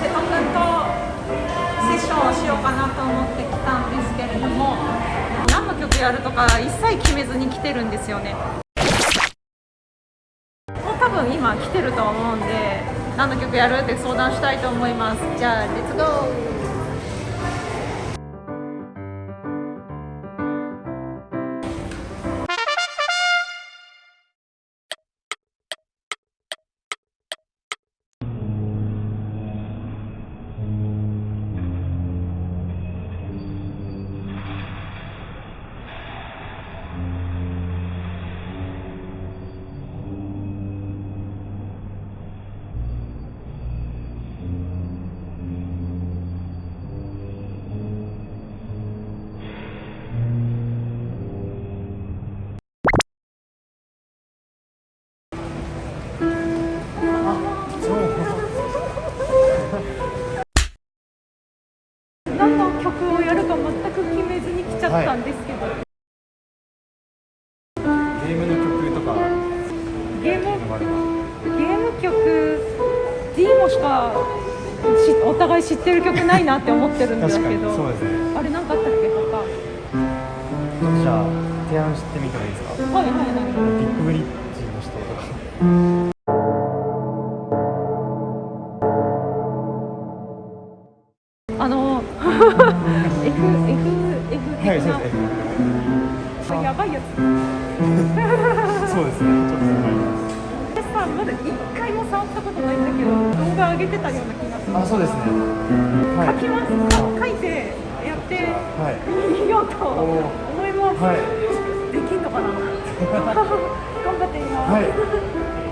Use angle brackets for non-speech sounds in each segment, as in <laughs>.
瀬戸君とセッションをしようかなと思って来たんですけれども何の曲やるとか一切決めずに来てるんですよね。多分今来てると思うんで何の曲やるって相談したいと思います。じゃあレッツゴー。曲をやるか全く決めずに来ちゃったんですけど、ゲームの曲とか。ゲームゲーム曲 D もしかしお互い知ってる曲ないなって思ってるんだけ確かに。どそうですねあれ何かあったっけ他じゃあ提案してみてもいいですか？はいはいはビやつ。<laughs> そうですね。ちょっと。わかります私さまだ一回も触ったことないんだけど動画上げてたような気がする。あそうですね。は書きます。書いてやってはい。みようと思います、はい。できんのかな。<laughs> 頑張ってみます、はいい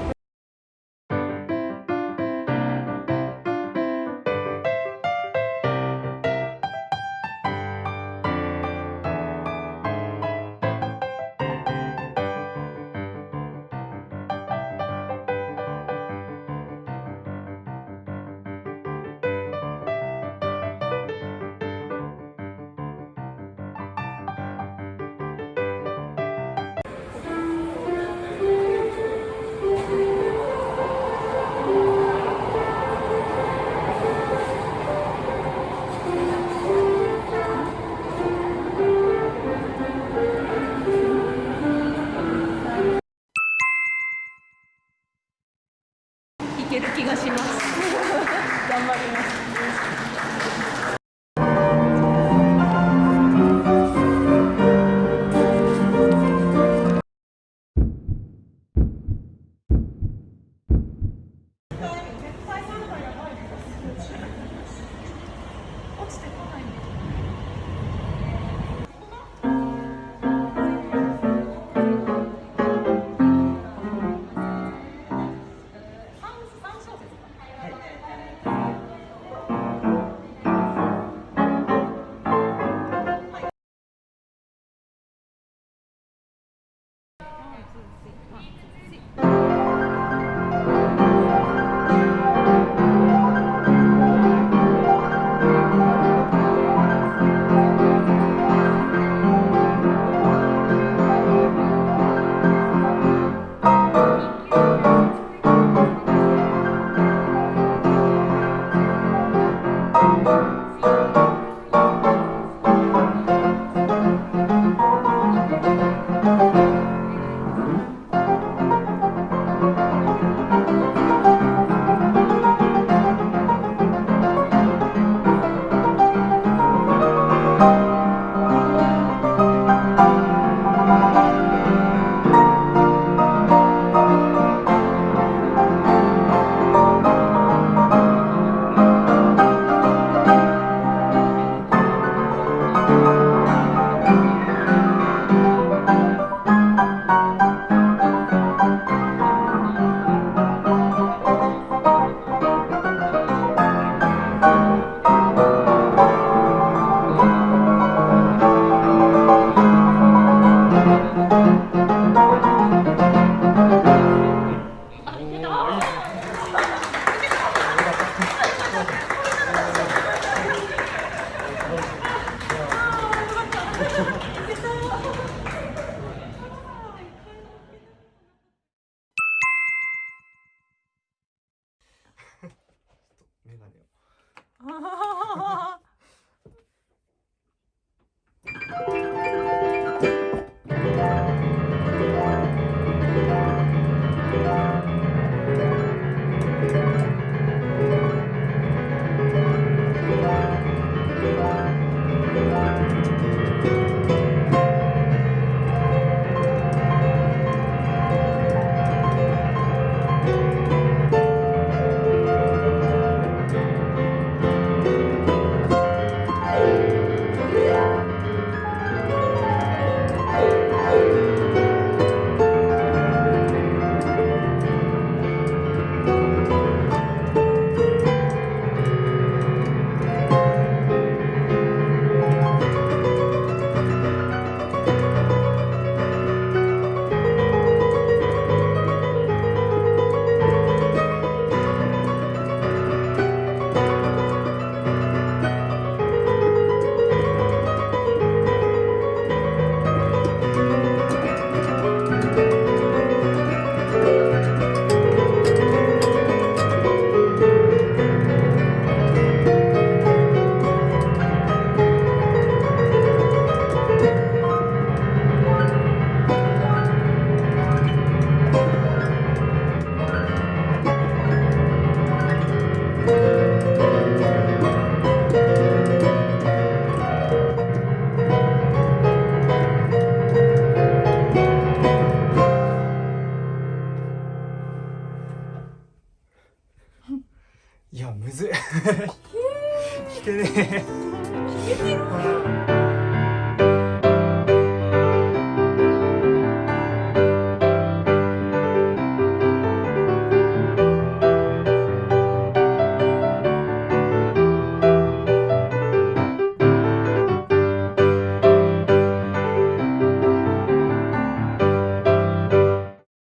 Thanks. Oh. <laughs> いやむずい。<laughs> 聞けねえ。けてる